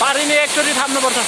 पारिने एकचोटि थाप्नुपर्छ